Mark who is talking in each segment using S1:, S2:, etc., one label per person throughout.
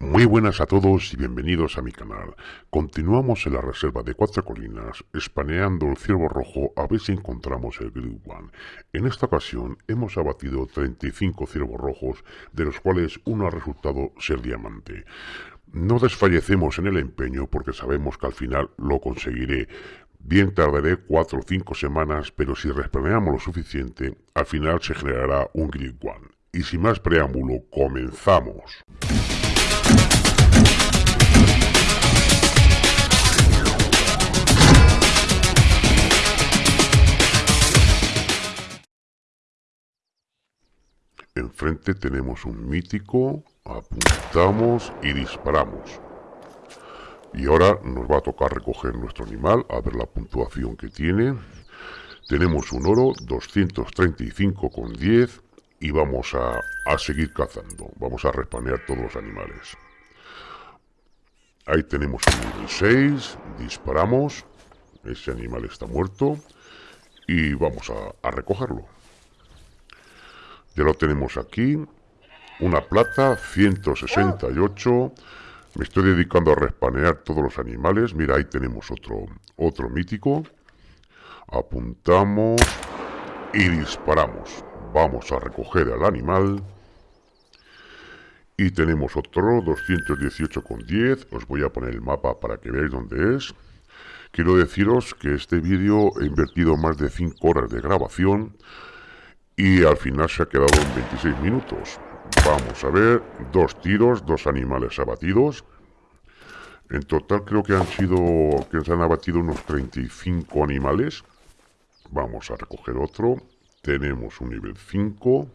S1: Muy buenas a todos y bienvenidos a mi canal. Continuamos en la reserva de Cuatro Colinas, espaneando el ciervo rojo a ver si encontramos el Grid One. En esta ocasión hemos abatido 35 ciervos rojos, de los cuales uno ha resultado ser diamante. No desfallecemos en el empeño porque sabemos que al final lo conseguiré. Bien tardaré 4 o 5 semanas, pero si respaneamos lo suficiente, al final se generará un Grid One. Y sin más preámbulo, comenzamos. Enfrente tenemos un mítico, apuntamos y disparamos. Y ahora nos va a tocar recoger nuestro animal, a ver la puntuación que tiene. Tenemos un oro, 235,10 y vamos a, a seguir cazando. Vamos a respanear todos los animales. Ahí tenemos un nivel 6, disparamos, ese animal está muerto y vamos a, a recogerlo. Ya lo tenemos aquí. Una plata, 168. Me estoy dedicando a respanear todos los animales. Mira, ahí tenemos otro, otro mítico. Apuntamos y disparamos. Vamos a recoger al animal. Y tenemos otro, 218,10. Os voy a poner el mapa para que veáis dónde es. Quiero deciros que este vídeo he invertido más de 5 horas de grabación y al final se ha quedado en 26 minutos. Vamos a ver, dos tiros, dos animales abatidos. En total creo que han sido, que se han abatido unos 35 animales. Vamos a recoger otro. Tenemos un nivel 5.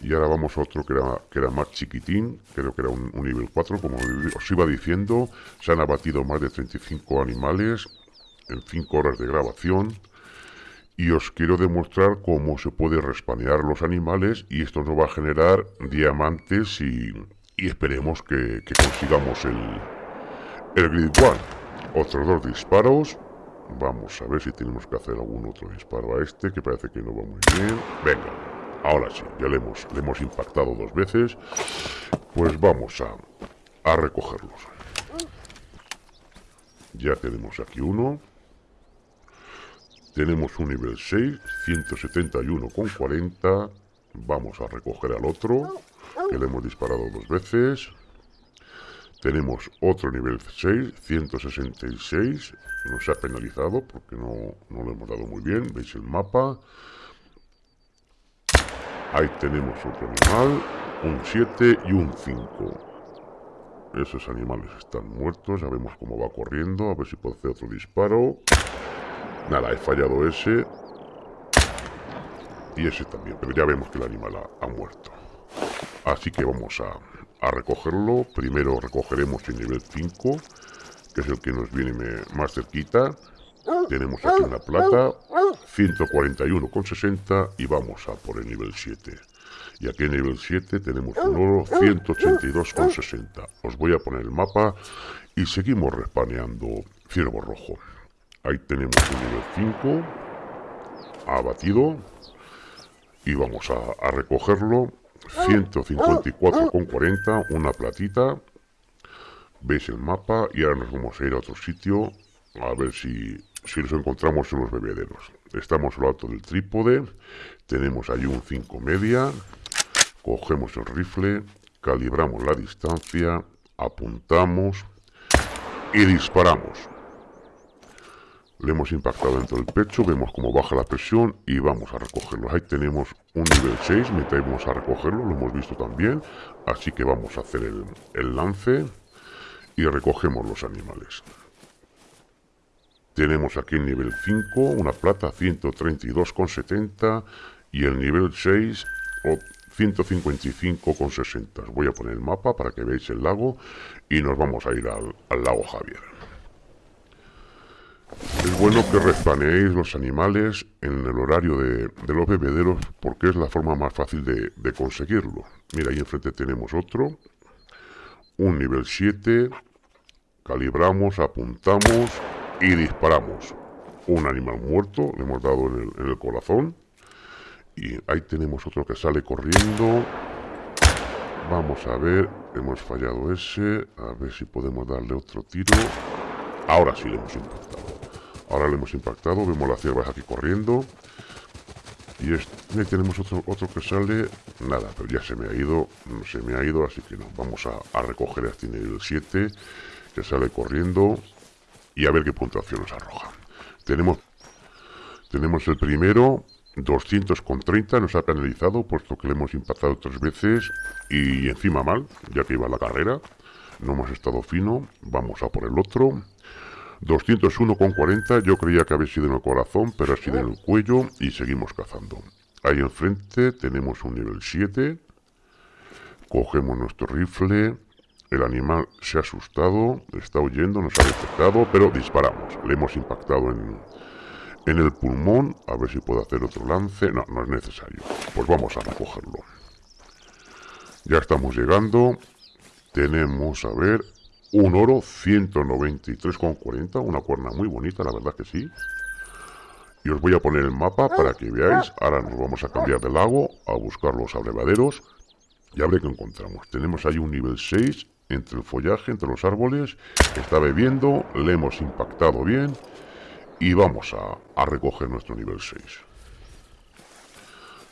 S1: Y ahora vamos a otro que era, que era más chiquitín, creo que era un, un nivel 4, como os iba diciendo. Se han abatido más de 35 animales en 5 horas de grabación y os quiero demostrar cómo se puede respanear los animales y esto nos va a generar diamantes y, esperemos que, consigamos el, el Grid One. Otros dos disparos. Vamos a ver si tenemos que hacer algún otro disparo a este, que parece que no va muy bien. Venga, ahora sí, ya le hemos, le hemos impactado dos veces. Pues vamos a, a recogerlos. Ya tenemos aquí uno. Tenemos un nivel 6, 171,40. Vamos a recoger al otro, que le hemos disparado dos veces. Tenemos otro nivel 6, 166. Nos ha penalizado porque no, no lo hemos dado muy bien. ¿Veis el mapa? Ahí tenemos otro animal, un 7 y un 5. Esos animales están muertos, ya vemos cómo va corriendo, a ver si puedo hacer otro disparo. Nada, he fallado ese. Y ese también, pero ya vemos que el animal ha, muerto. Así que vamos a, recogerlo. Primero recogeremos el nivel 5, que es el que nos viene más cerquita. Tenemos aquí una plata, 141,60 y vamos a por el nivel 7. Y aquí en nivel 7 tenemos un oro, 182,60. Os voy a poner el mapa y seguimos respaneando ciervo rojo. Ahí tenemos el nivel 5 abatido y vamos a, recogerlo. 154,40 una platita. Veis el mapa y ahora nos vamos a ir a otro sitio a ver si, si nos encontramos en los bebederos. Estamos al alto del trípode tenemos ahí un 5 media cogemos el rifle calibramos la distancia apuntamos y disparamos le hemos impactado dentro del pecho, vemos cómo baja la presión y vamos a recogerlo. Ahí tenemos un nivel 6, metemos a recogerlo, lo hemos visto también. Así que vamos a hacer el, el lance y recogemos los animales. Tenemos aquí el nivel 5, una plata 132,70 y el nivel 6 155,60. Voy a poner el mapa para que veáis el lago y nos vamos a ir al, al lago Javier. Es bueno que respaneéis los animales en el horario de, los bebederos porque es la forma más fácil de, conseguirlo. Mira, ahí enfrente tenemos otro. Un nivel 7. Calibramos, apuntamos y disparamos. Un animal muerto, le hemos dado en el, en el corazón. Y ahí tenemos otro que sale corriendo. Vamos a ver, hemos fallado ese. A ver si podemos darle otro tiro. Ahora sí le hemos impactado. Ahora le hemos impactado. Vemos las ciervas aquí corriendo. Y este, tenemos otro, otro que sale. Nada, pero ya se me ha ido. Se me ha ido, así que no. Vamos a, recoger este nivel 7. Que sale corriendo. Y a ver qué puntuación nos arroja. Tenemos, tenemos el primero. 230 nos ha penalizado puesto que le hemos impactado tres veces y encima mal, ya que iba la carrera. No hemos estado fino. Vamos a por el otro. 201,40 yo creía que había sido en el corazón, pero ha sido en el cuello y seguimos cazando. Ahí enfrente tenemos un nivel 7. Cogemos nuestro rifle. El animal se ha asustado, está huyendo, nos ha detectado, pero disparamos. Le hemos impactado en, en el pulmón. A ver si puedo hacer otro lance. No, no es necesario. Pues vamos a recogerlo. Ya estamos llegando. Tenemos, a ver, un oro 193,40, una cuerna muy bonita, la verdad que sí. Y os voy a poner el mapa para que veáis. Ahora nos vamos a cambiar de lago a buscar los abrevaderos. Y a ver qué encontramos. Tenemos ahí un nivel 6 entre el follaje, entre los árboles. Está bebiendo, le hemos impactado bien. Y vamos a, a recoger nuestro nivel 6.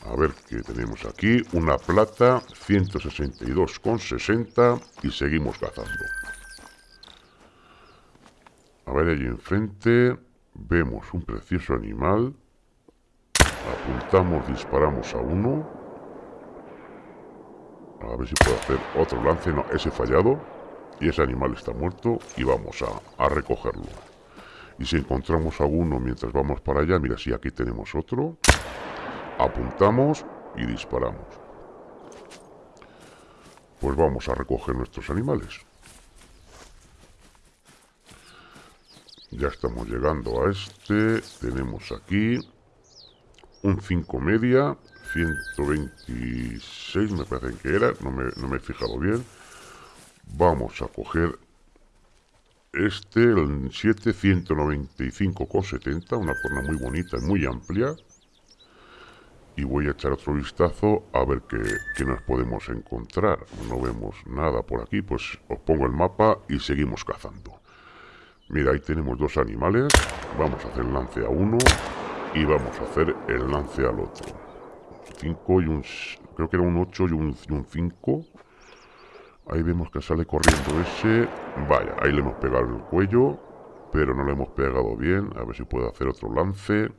S1: A ver qué tenemos aquí. Una plata, 162,60 y seguimos cazando. Ver, allí enfrente vemos un precioso animal. Apuntamos, disparamos a uno. A ver si puedo hacer otro lance. No, ese fallado. Y ese animal está muerto y vamos a, a recogerlo. Y si encontramos a uno mientras vamos para allá, mira, si aquí tenemos otro. Apuntamos y disparamos. Pues vamos a recoger nuestros animales. Ya estamos llegando a este. Tenemos aquí un 5 media. 126 me parece que era. No me, he fijado bien. Vamos a coger este, el 7, 195,70. Una forma muy bonita y muy amplia. Y voy a echar otro vistazo a ver qué nos podemos encontrar. No vemos nada por aquí. Pues os pongo el mapa y seguimos cazando. Mira, ahí tenemos dos animales. Vamos a hacer el lance a uno y vamos a hacer el lance al otro. 5 y un... Creo que era un 8 y un 5. Ahí vemos que sale corriendo ese. Vaya, ahí le hemos pegado el cuello. Pero no le hemos pegado bien. A ver si puedo hacer otro lance.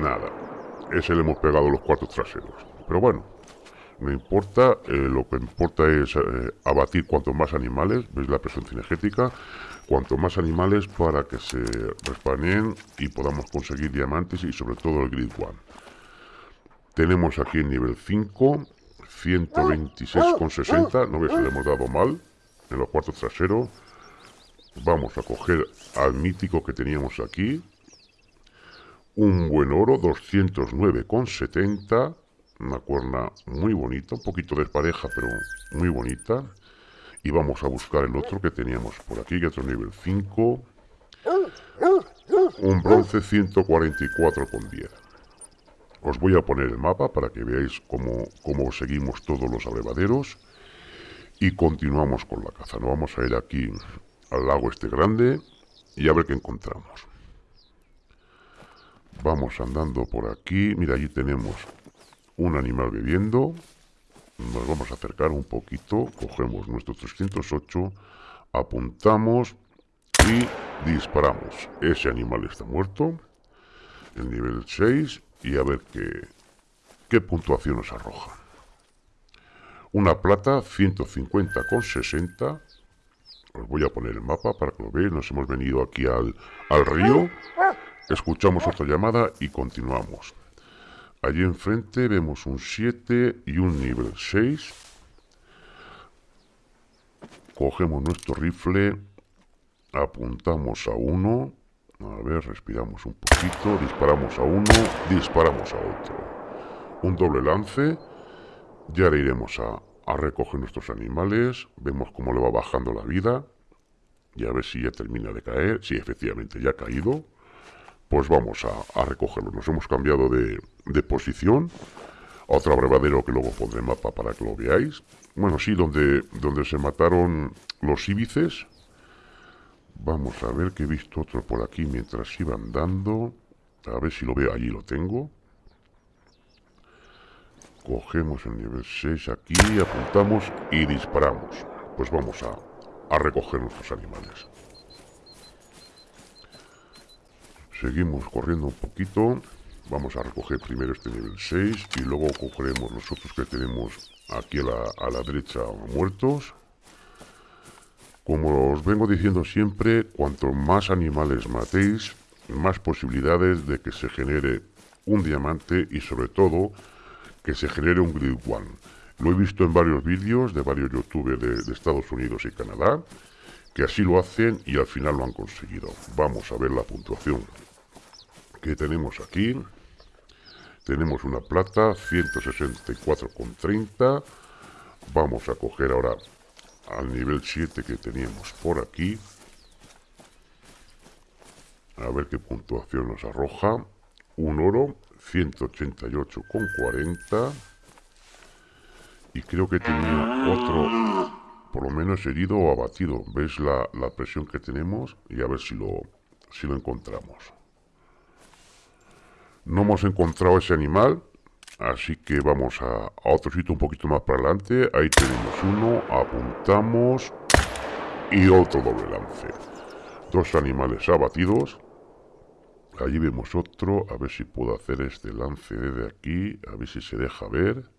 S1: Nada. Ese le hemos pegado los cuatro traseros. Pero bueno, no importa, eh, lo que importa es eh, abatir cuantos más animales, veis la presencia energética, cuanto más animales para que se respaneen y podamos conseguir diamantes y sobre todo el Grid One. Tenemos aquí el nivel 5, 126,60, no veis que le hemos dado mal en los cuartos traseros. Vamos a coger al mítico que teníamos aquí, un buen oro, 209,70 una cuerna muy bonita, un poquito despareja, pero muy bonita. Y vamos a buscar el otro que teníamos por aquí, que es otro nivel 5. Un bronce 144 con 10. Os voy a poner el mapa para que veáis cómo, cómo seguimos todos los abrevaderos. Y continuamos con la caza. Nos vamos a ir aquí al lago este grande y a ver qué encontramos. Vamos andando por aquí. Mira, allí tenemos un animal bebiendo. Nos vamos a acercar un poquito, cogemos nuestro 308, apuntamos y disparamos. Ese animal está muerto, el nivel 6, y a ver qué, qué puntuación nos arroja. Una plata 150 con 60. Os voy a poner el mapa para que lo veáis. Nos hemos venido aquí al, al río. Escuchamos otra llamada y continuamos. Allí enfrente vemos un 7 y un nivel 6. Cogemos nuestro rifle, apuntamos a uno. A ver, respiramos un poquito, disparamos a uno, disparamos a otro. Un doble lance. Ya le iremos a, a recoger nuestros animales. Vemos cómo le va bajando la vida. Y a ver si ya termina de caer. Sí, efectivamente, ya ha caído pues vamos a, recogerlo. Nos hemos cambiado de, posición. otro abrevadero que luego pondré mapa para que lo veáis. Bueno, sí, donde, donde se mataron los íbices. Vamos a ver que he visto otro por aquí mientras iba andando. A ver si lo veo, allí lo tengo. Cogemos el nivel 6 aquí, apuntamos y disparamos. Pues vamos a, a recoger nuestros animales. Seguimos corriendo un poquito. Vamos a recoger primero este nivel 6 y luego cogeremos los otros que tenemos aquí a la, a derecha muertos. Como os vengo diciendo siempre, cuanto más animales matéis, más posibilidades de que se genere un diamante y sobre todo que se genere un Grid One. Lo he visto en varios vídeos de varios youtubers de Estados Unidos y Canadá que así lo hacen y al final lo han conseguido. Vamos a ver la puntuación que tenemos aquí. Tenemos una plata, 164,30. Vamos a coger ahora al nivel 7 que teníamos por aquí. A ver qué puntuación nos arroja. Un oro, 188,40. Y creo que tenía otro, por lo menos herido o abatido. ¿Ves la, la presión que tenemos? Y a ver si lo, si lo encontramos. No hemos encontrado ese animal, así que vamos a, otro sitio un poquito más para adelante. Ahí tenemos uno, apuntamos y otro doble lance. Dos animales abatidos. Allí vemos otro, a ver si puedo hacer este lance desde aquí, a ver si se deja ver.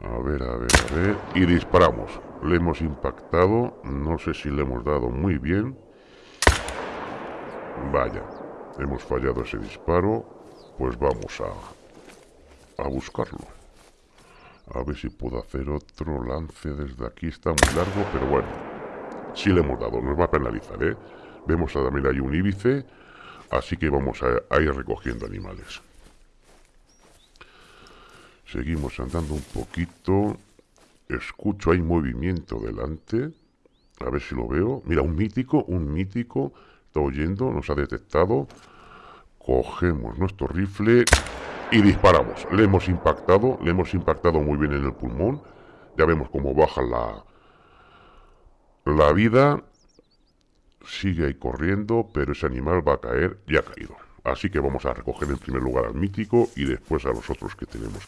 S1: A ver, a ver, a ver. Y disparamos. Le hemos impactado. No sé si le hemos dado muy bien. Vaya. Hemos fallado ese disparo pues vamos a, a buscarlo. A ver si puedo hacer otro lance desde aquí. Está muy largo, pero bueno. Sí le hemos dado, nos va a penalizar, ¿eh? Vemos también hay un íbice, así que vamos a, ir recogiendo animales. Seguimos andando un poquito. Escucho, hay movimiento delante. A ver si lo veo. Mira, un mítico, un mítico. Está oyendo, nos ha detectado. Cogemos nuestro rifle y disparamos. Le hemos impactado, le hemos impactado muy bien en el pulmón. Ya vemos cómo baja la, la vida. Sigue ahí corriendo, pero ese animal va a caer, ya ha caído. Así que vamos a recoger en primer lugar al mítico y después a los otros que tenemos.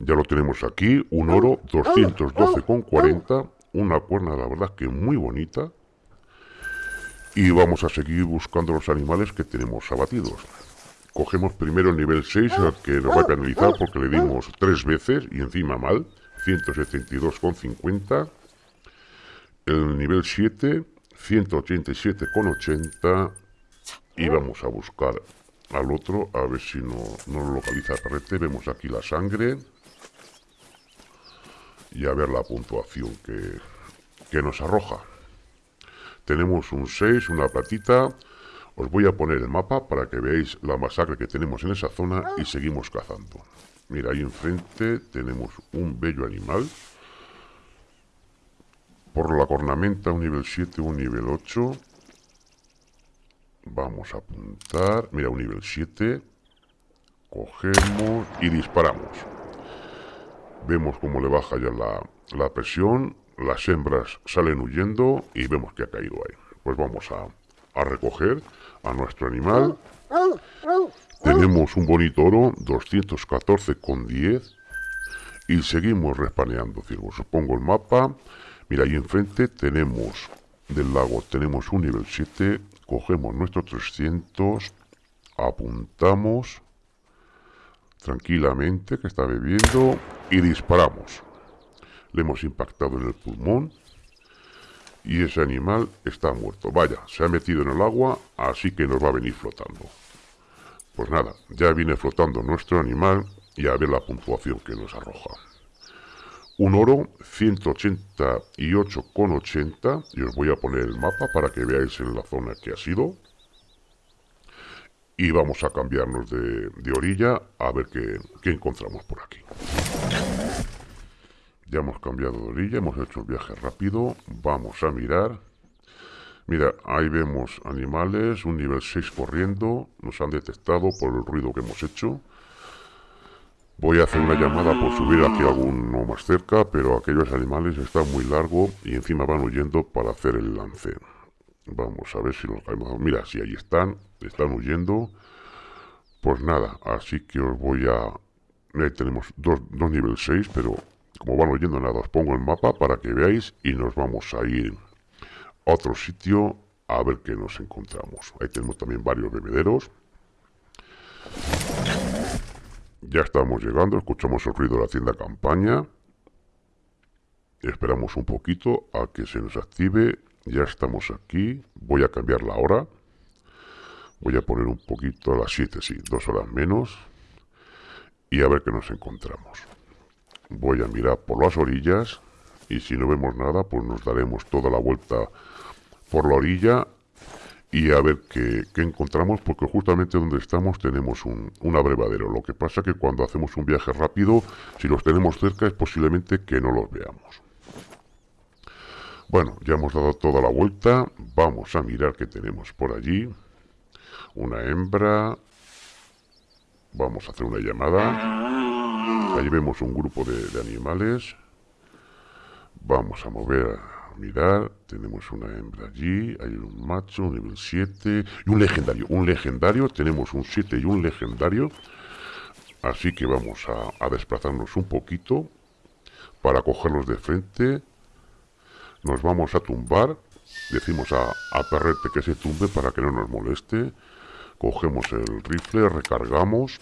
S1: Ya lo tenemos aquí, un oro, 212,40. Una cuerna, la verdad, que muy bonita y vamos a seguir buscando los animales que tenemos abatidos. Cogemos primero el nivel 6, que nos va a penalizar porque le dimos tres veces y encima mal, 172,50. El nivel 7, 187,80. Y vamos a buscar al otro, a ver si no, no lo localiza el carrete. Vemos aquí la sangre. Y a ver la puntuación que, que nos arroja. Tenemos un 6, una platita. Os voy a poner el mapa para que veáis la masacre que tenemos en esa zona y seguimos cazando. Mira, ahí enfrente tenemos un bello animal. Por la cornamenta, un nivel 7, un nivel 8. Vamos a apuntar. Mira, un nivel 7. Cogemos y disparamos. Vemos cómo le baja ya la, la presión las hembras salen huyendo y vemos que ha caído ahí. Pues vamos a, recoger a nuestro animal. Tenemos un bonito oro, 214,10. Y seguimos respaneando. Os pongo el mapa. Mira, ahí enfrente tenemos del lago, tenemos un nivel 7. Cogemos nuestro 300. Apuntamos tranquilamente que está bebiendo y disparamos le hemos impactado en el pulmón y ese animal está muerto. Vaya, se ha metido en el agua, así que nos va a venir flotando. Pues nada, ya viene flotando nuestro animal y a ver la puntuación que nos arroja. Un oro, 188,80 y os voy a poner el mapa para que veáis en la zona que ha sido. Y vamos a cambiarnos de, orilla a ver qué, encontramos por aquí. Ya hemos cambiado de orilla, hemos hecho el viaje rápido. Vamos a mirar. Mira, ahí vemos animales, un nivel 6 corriendo. Nos han detectado por el ruido que hemos hecho. Voy a hacer una llamada por subir aquí alguno más cerca, pero aquellos animales están muy largos y encima van huyendo para hacer el lance. Vamos a ver si los caemos. Mira, si ahí están, están huyendo. Pues nada, así que os voy a... Ahí tenemos dos, dos nivel 6, pero como van oyendo nada, os pongo el mapa para que veáis y nos vamos a ir a otro sitio a ver qué nos encontramos. Ahí tenemos también varios bebederos. Ya estamos llegando, escuchamos el ruido de la tienda campaña. Esperamos un poquito a que se nos active. Ya estamos aquí. Voy a cambiar la hora. Voy a poner un poquito a las 7, sí, dos horas menos. Y a ver qué nos encontramos. Voy a mirar por las orillas. Y si no vemos nada, pues nos daremos toda la vuelta por la orilla y a ver qué, encontramos, porque justamente donde estamos tenemos un, un, abrevadero. Lo que pasa que cuando hacemos un viaje rápido, si los tenemos cerca, es posiblemente que no los veamos. Bueno, ya hemos dado toda la vuelta. Vamos a mirar qué tenemos por allí. Una hembra. Vamos a hacer una llamada. Ahí vemos un grupo de, animales. Vamos a mover mirar, tenemos una hembra allí, hay un macho, nivel 7 y un legendario. Un legendario, tenemos un 7 y un legendario. Así que vamos a, desplazarnos un poquito para cogerlos de frente. Nos vamos a tumbar. Decimos a, a Perrete que se tumbe para que no nos moleste. Cogemos el rifle, recargamos.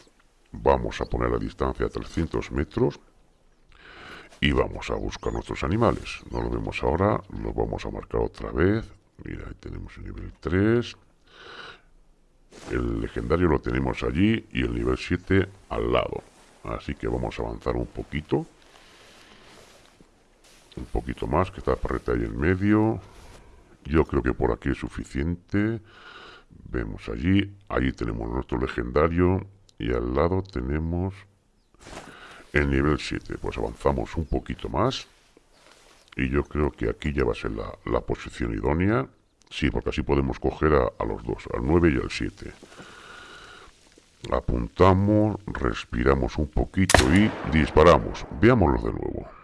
S1: Vamos a poner la distancia a 300 metros y vamos a buscar nuestros animales. No lo vemos ahora, lo vamos a marcar otra vez. Mira, ahí tenemos el nivel 3. El legendario lo tenemos allí y el nivel 7 al lado. Así que vamos a avanzar un poquito. Un poquito más, que está la parreta ahí en medio. Yo creo que por aquí es suficiente. Vemos allí. Allí tenemos nuestro legendario. Y al lado tenemos el nivel 7. Pues avanzamos un poquito más. Y yo creo que aquí ya va a ser la, posición idónea. Sí, porque así podemos coger a, los dos, al 9 y al 7. Apuntamos, respiramos un poquito y disparamos. Veámoslo de nuevo.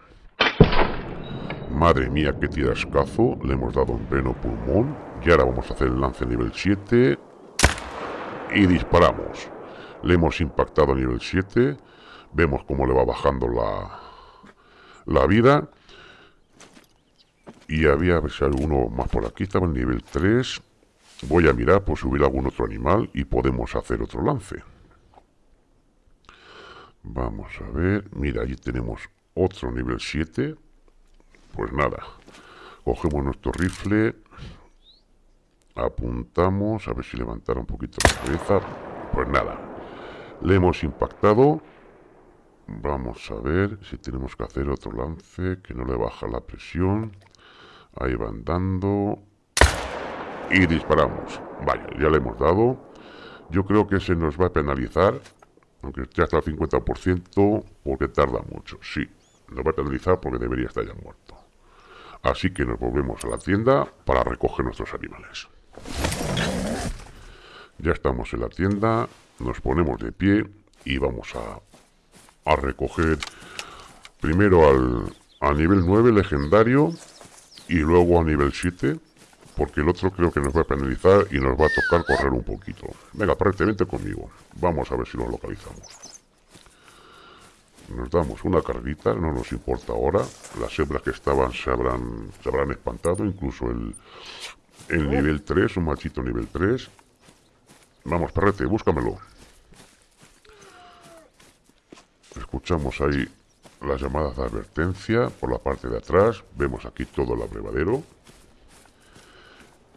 S1: Madre mía, qué tirascazo. Le hemos dado un pleno pulmón. Y ahora vamos a hacer el lance nivel 7. Y disparamos. Le hemos impactado a nivel 7 vemos cómo le va bajando la, la vida. Y había, a ver si uno más por aquí, estaba en nivel 3. Voy a mirar por subir algún otro animal y podemos hacer otro lance. Vamos a ver, mira, allí tenemos otro nivel 7. Pues nada, cogemos nuestro rifle, apuntamos, a ver si levantara un poquito la cabeza. Pues nada, le hemos impactado Vamos a ver si tenemos que hacer otro lance que no le baja la presión. Ahí va andando. Y disparamos. Vaya, ya le hemos dado. Yo creo que se nos va a penalizar. Aunque ya está al 50% porque tarda mucho. Sí, nos va a penalizar porque debería estar ya muerto. Así que nos volvemos a la tienda para recoger nuestros animales. Ya estamos en la tienda, nos ponemos de pie y vamos a a recoger primero al, a nivel 9 legendario y luego a nivel 7 porque el otro creo que nos va a penalizar y nos va a tocar correr un poquito. Venga, prácticamente conmigo. Vamos a ver si lo localizamos. Nos damos una carrita, no nos importa ahora. Las hembras que estaban se habrán, se habrán espantado, incluso el, el nivel 3, un machito nivel 3. Vamos, perrete, búscamelo. Escuchamos ahí las llamadas de advertencia por la parte de atrás. Vemos aquí todo el abrevadero.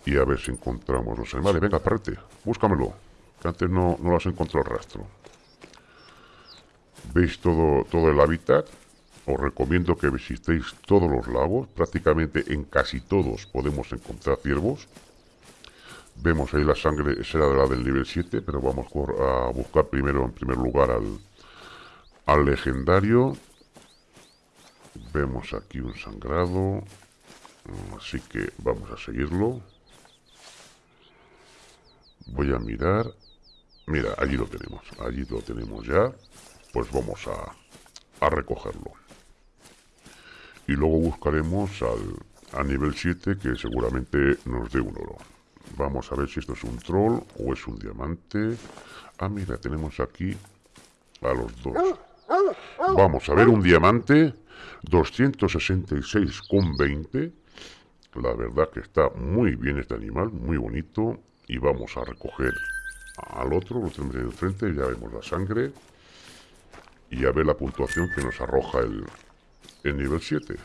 S1: Y a ver si encontramos los animales. Venga, perrete, búscamelo. Que antes no, no las encontró el rastro. ¿Veis todo, todo el hábitat? Os recomiendo que visitéis todos los lagos. Prácticamente en casi todos podemos encontrar ciervos. Vemos ahí la sangre, será de la del nivel 7, pero vamos a buscar primero, en primer lugar, al, al legendario vemos aquí un sangrado así que vamos a seguirlo voy a mirar mira allí lo tenemos allí lo tenemos ya pues vamos a, a recogerlo. Y luego buscaremos al, a nivel 7 que seguramente nos dé un oro. Vamos a ver si esto es un troll o es un diamante. Ah, mira, tenemos aquí a los dos. Vamos a ver un diamante 266,20. La verdad que está muy bien este animal, muy bonito. Y vamos a recoger al otro, lo tenemos enfrente, ya vemos la sangre. Y a ver la puntuación que nos arroja el, el nivel 7.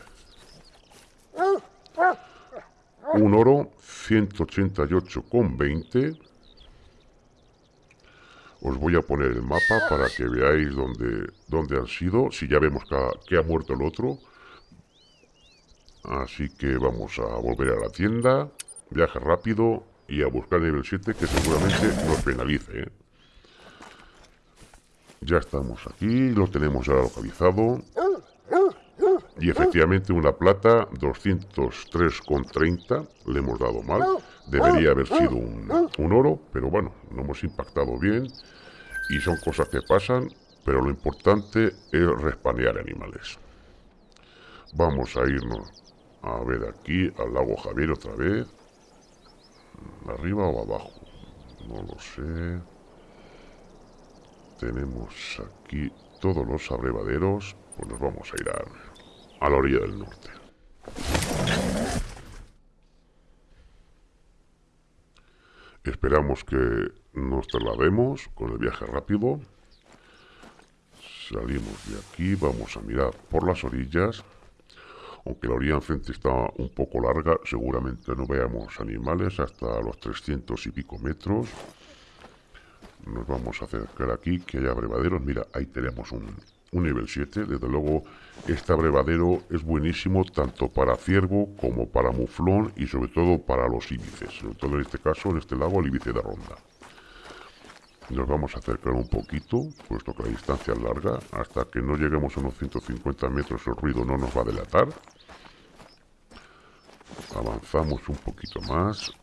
S1: Un oro 188,20. Os voy a poner el mapa para que veáis dónde, dónde han sido. Si ya vemos que ha, muerto el otro. Así que vamos a volver a la tienda. Viaje rápido y a buscar el nivel 7 que seguramente nos penalice. ¿eh? Ya estamos aquí, lo tenemos ya localizado. Y efectivamente una plata, 203,30, le hemos dado mal. Debería haber sido un, un, oro, pero bueno, no hemos impactado bien. Y son cosas que pasan, pero lo importante es respanear animales. Vamos a irnos a ver aquí al lago Javier otra vez. ¿Arriba o abajo? No lo sé. Tenemos aquí todos los abrevaderos. Pues nos vamos a ir a la orilla del norte. Esperamos que nos traslademos con el viaje rápido. Salimos de aquí, vamos a mirar por las orillas. Aunque la orilla enfrente está un poco larga, seguramente no veamos animales hasta los 300 y pico metros. Nos vamos a acercar aquí, que haya abrevaderos. Mira, ahí tenemos un, un nivel 7. Desde luego, este abrevadero es buenísimo tanto para ciervo como para muflón y sobre todo para los íbices. Sobre todo en este caso, en este lago, el íbice de ronda. Nos vamos a acercar un poquito, puesto que la distancia es larga. Hasta que no lleguemos a unos 150 metros el ruido no nos va a delatar. Avanzamos un poquito más.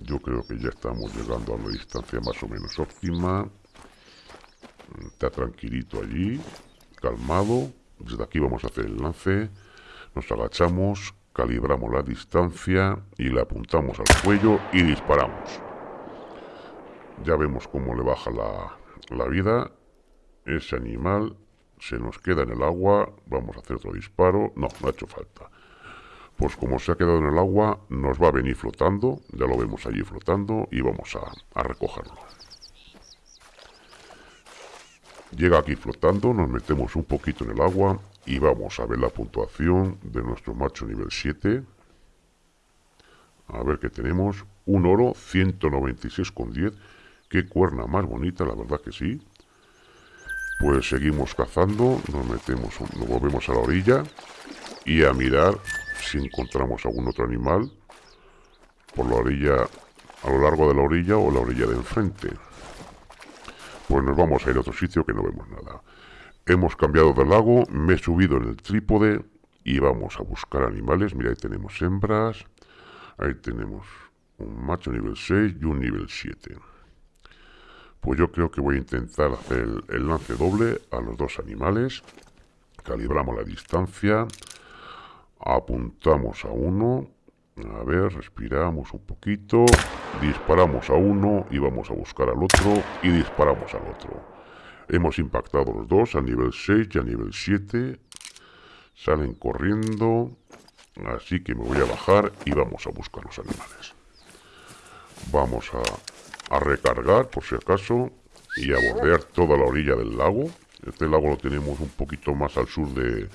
S1: Yo creo que ya estamos llegando a la distancia más o menos óptima. Está tranquilito allí, calmado. Desde aquí vamos a hacer el lance. Nos agachamos, calibramos la distancia y le apuntamos al cuello y disparamos. Ya vemos cómo le baja la, la vida. Ese animal se nos queda en el agua. Vamos a hacer otro disparo. No, no ha hecho falta. Pues como se ha quedado en el agua, nos va a venir flotando. Ya lo vemos allí flotando y vamos a, a recogerlo. Llega aquí flotando, nos metemos un poquito en el agua y vamos a ver la puntuación de nuestro macho nivel 7. A ver qué tenemos. Un oro, 196,10. Qué cuerna más bonita, la verdad que sí. Pues seguimos cazando, nos metemos, nos volvemos a la orilla y a mirar si encontramos algún otro animal por la orilla, a lo largo de la orilla o la orilla de enfrente pues nos vamos a ir a otro sitio que no vemos nada. Hemos cambiado de lago, me he subido en el trípode y vamos a buscar animales. Mira, ahí tenemos hembras, ahí tenemos un macho nivel 6 y un nivel 7. Pues yo creo que voy a intentar hacer el, lance doble a los dos animales. Calibramos la distancia, apuntamos a uno, a ver, respiramos un poquito, disparamos a uno y vamos a buscar al otro y disparamos al otro. Hemos impactado los dos a nivel 6 y a nivel 7. Salen corriendo, así que me voy a bajar y vamos a buscar los animales. Vamos a, a recargar por si acaso y a bordear toda la orilla del lago. Este lago lo tenemos un poquito más al sur de,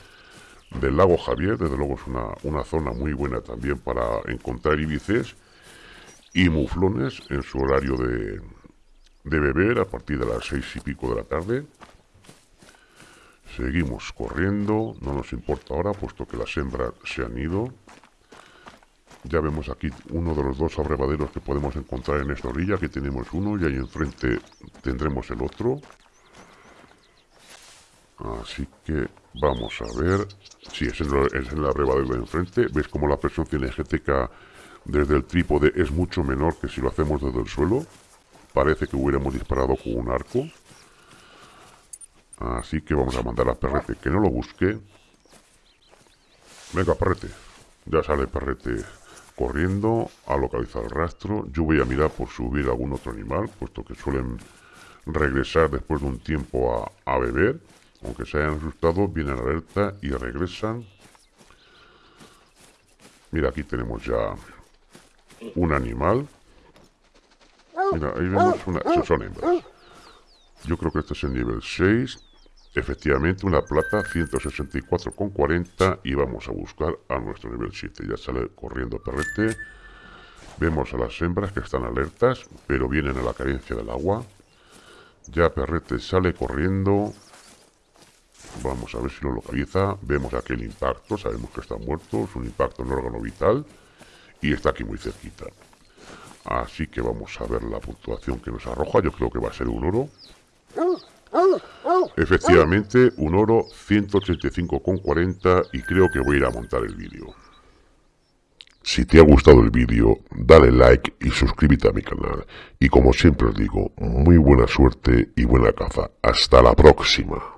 S1: del lago Javier, desde luego es una, una zona muy buena también para encontrar ibices y muflones en su horario de, de beber a partir de las seis y pico de la tarde. Seguimos corriendo, no nos importa ahora puesto que las hembras se han ido. Ya vemos aquí uno de los dos abrevaderos que podemos encontrar en esta orilla, que tenemos uno y ahí enfrente tendremos el otro. Así que vamos a ver. Si es en, es en la abrevadero de enfrente. ¿Ves como la presión cinegética desde el trípode es mucho menor que si lo hacemos desde el suelo? Parece que hubiéramos disparado con un arco. Así que vamos a mandar a Perrete que no lo busque. Venga, Perrete. Ya sale Perrete corriendo a localizar el rastro. Yo voy a mirar por subir algún otro animal, puesto que suelen regresar después de un tiempo a, beber. Aunque se hayan asustado, vienen alerta y regresan. Mira, aquí tenemos ya un animal. Mira, ahí vemos una... Son hembras. Yo creo que este es el nivel 6. Efectivamente, una plata 164,40 y vamos a buscar a nuestro nivel 7. Ya sale corriendo perrete. Vemos a las hembras que están alertas, pero vienen a la carencia del agua. Ya perrete sale corriendo. Vamos a ver si lo localiza. Vemos aquel impacto, sabemos que está muerto, es un impacto en órgano vital y está aquí muy cerquita. Así que vamos a ver la puntuación que nos arroja. Yo creo que va a ser un oro. Efectivamente, un oro 185,40 y creo que voy a ir a montar el vídeo. Si te ha gustado el vídeo, dale like y suscríbete a mi canal. Y como siempre os digo, muy buena suerte y buena caza. Hasta la próxima.